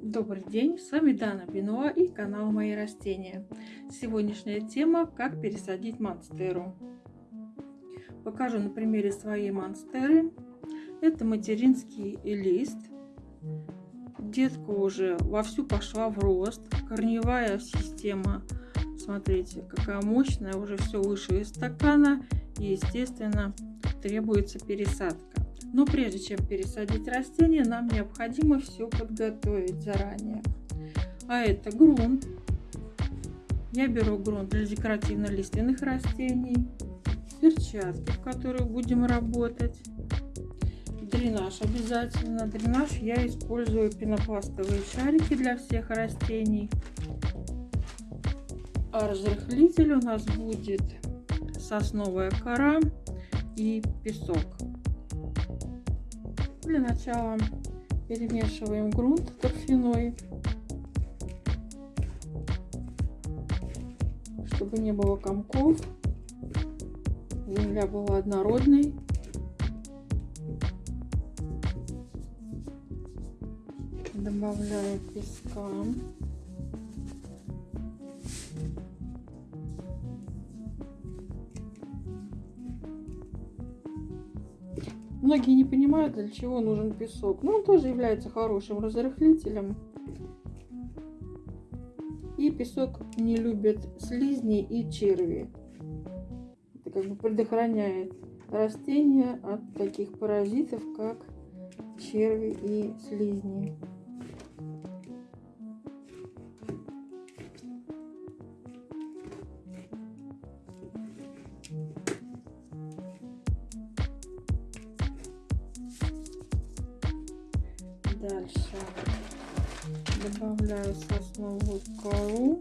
Добрый день, с вами Дана Бенуа и канал Мои растения. Сегодняшняя тема – как пересадить монстеру. Покажу на примере своей монстеры. Это материнский лист. Детка уже вовсю пошла в рост. Корневая система, смотрите, какая мощная, уже все выше из стакана. И, естественно, требуется пересадка. Но прежде чем пересадить растение, нам необходимо все подготовить заранее. А это грунт. Я беру грунт для декоративно-лиственных растений, перчатки, в которых будем работать, дренаж обязательно. Дренаж я использую пенопластовые шарики для всех растений. А разрыхлитель у нас будет сосновая кора и песок. Для начала перемешиваем грунт торфяной, чтобы не было комков. Земля была однородной. Добавляю песка. Многие не понимают, для чего нужен песок. Но он тоже является хорошим разрыхлителем. И песок не любит слизни и черви. Это как бы предохраняет растения от таких паразитов, как черви и слизни. Дальше добавляю сосновую кору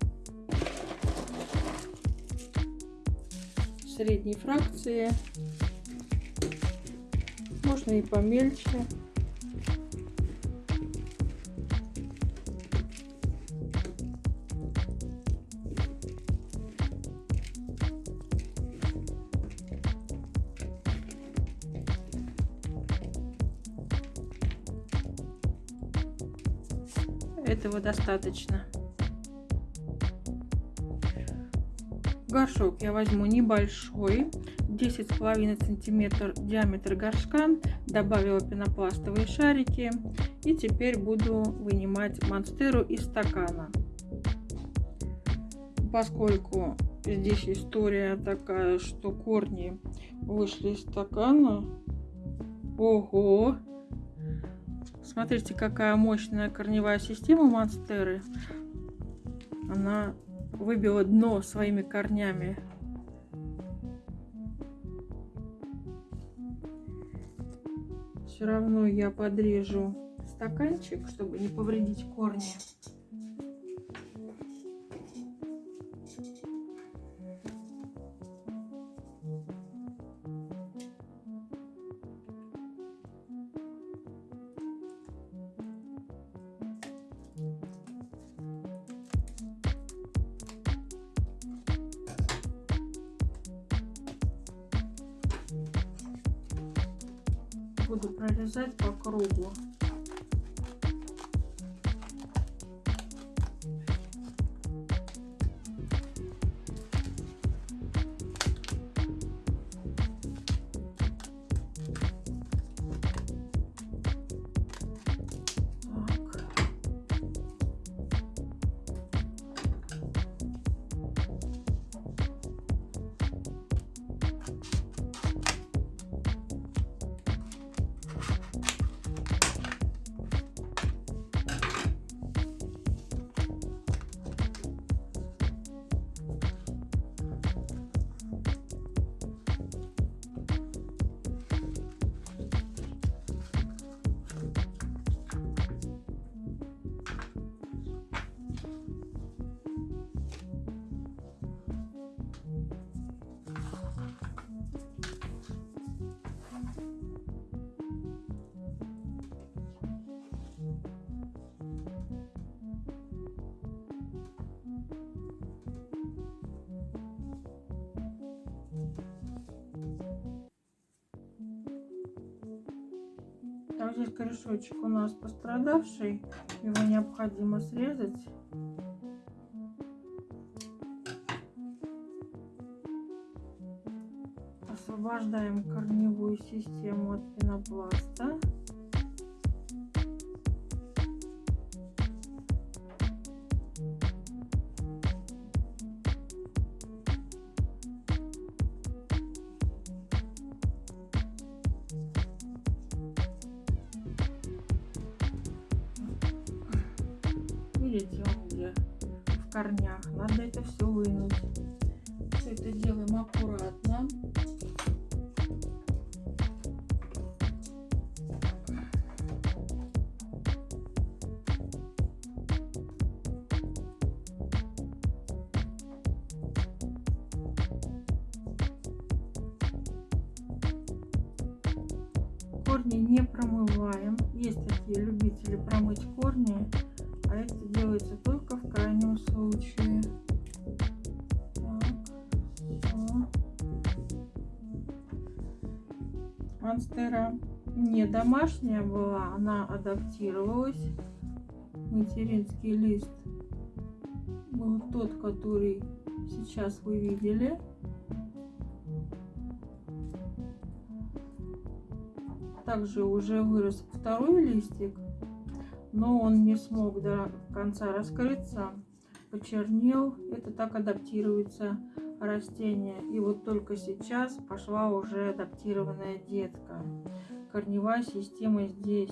средней фракции. Можно и помельче. Этого достаточно. Горшок я возьму небольшой, 10,5 сантиметр диаметр горшка. Добавила пенопластовые шарики. И теперь буду вынимать монстеру из стакана. Поскольку здесь история такая, что корни вышли из стакана. Ого! Смотрите, какая мощная корневая система монстеры. Она выбила дно своими корнями. Все равно я подрежу стаканчик, чтобы не повредить корни. Буду прорезать по кругу. Так, здесь корешочек у нас пострадавший. Его необходимо срезать. Освобождаем корневую систему от пенопласта. Он где в корнях. Надо это все вынуть. Все это делаем аккуратно. Корни не промываем. Есть такие любители промыть корни а это делается только в крайнем случае. Монстера не домашняя была, она адаптировалась. Материнский лист был тот, который сейчас вы видели. Также уже вырос второй листик но он не смог до конца раскрыться, почернел. Это так адаптируется растение. И вот только сейчас пошла уже адаптированная детка. Корневая система здесь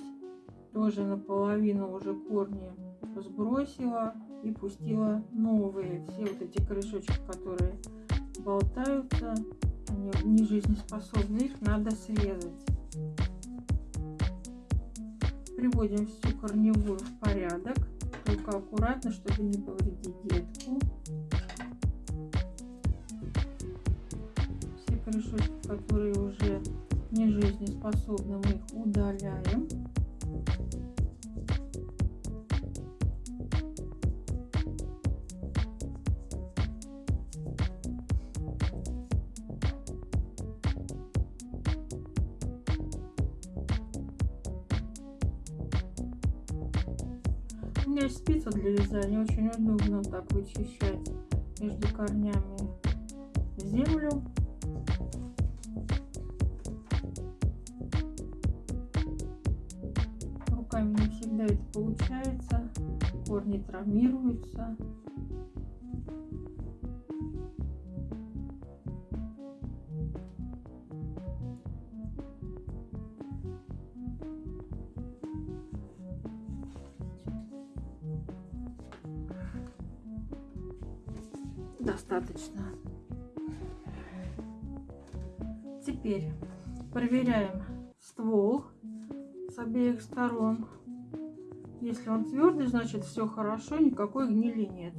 тоже наполовину уже корни сбросила и пустила новые. Все вот эти корешочки, которые болтаются, они не жизнеспособны, их надо срезать. Приводим всю корневую в порядок, только аккуратно, чтобы не повредить детку. Все корешочки, которые уже не жизнеспособны, мы их удаляем. Меня есть спица для вязания, очень удобно так вычищать между корнями землю. Руками не всегда это получается, корни травмируются. Достаточно. Теперь проверяем ствол с обеих сторон. Если он твердый, значит все хорошо, никакой гнили нет.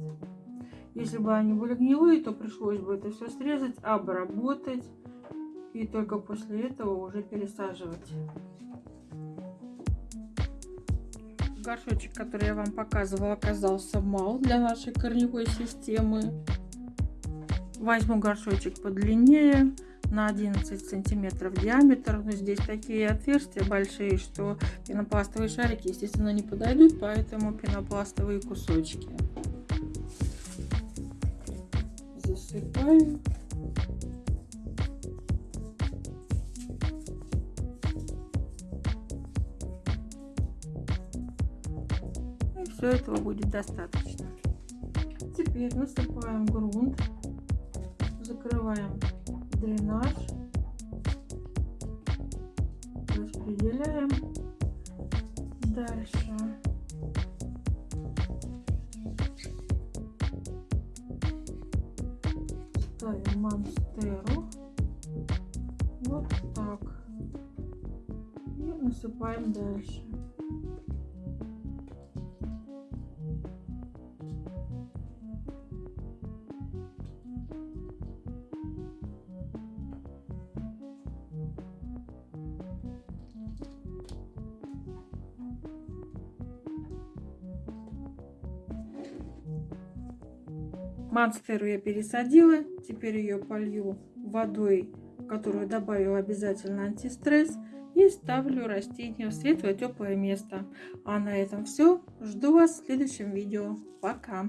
Если бы они были гнилые, то пришлось бы это все срезать, обработать и только после этого уже пересаживать. Горшочек, который я вам показывала, оказался мал для нашей корневой системы. Возьму горшочек подлиннее, на 11 сантиметров диаметр. Но здесь такие отверстия большие, что пенопластовые шарики, естественно, не подойдут, поэтому пенопластовые кусочки. Засыпаю. И все этого будет достаточно. Теперь насыпаем грунт закрываем дренаж, распределяем. Дальше ставим монстеру. Вот так. И насыпаем дальше. Монстеру я пересадила. Теперь ее полью водой которую добавила обязательно антистресс, и ставлю растение в светлое теплое место. А на этом все. Жду вас в следующем видео. Пока!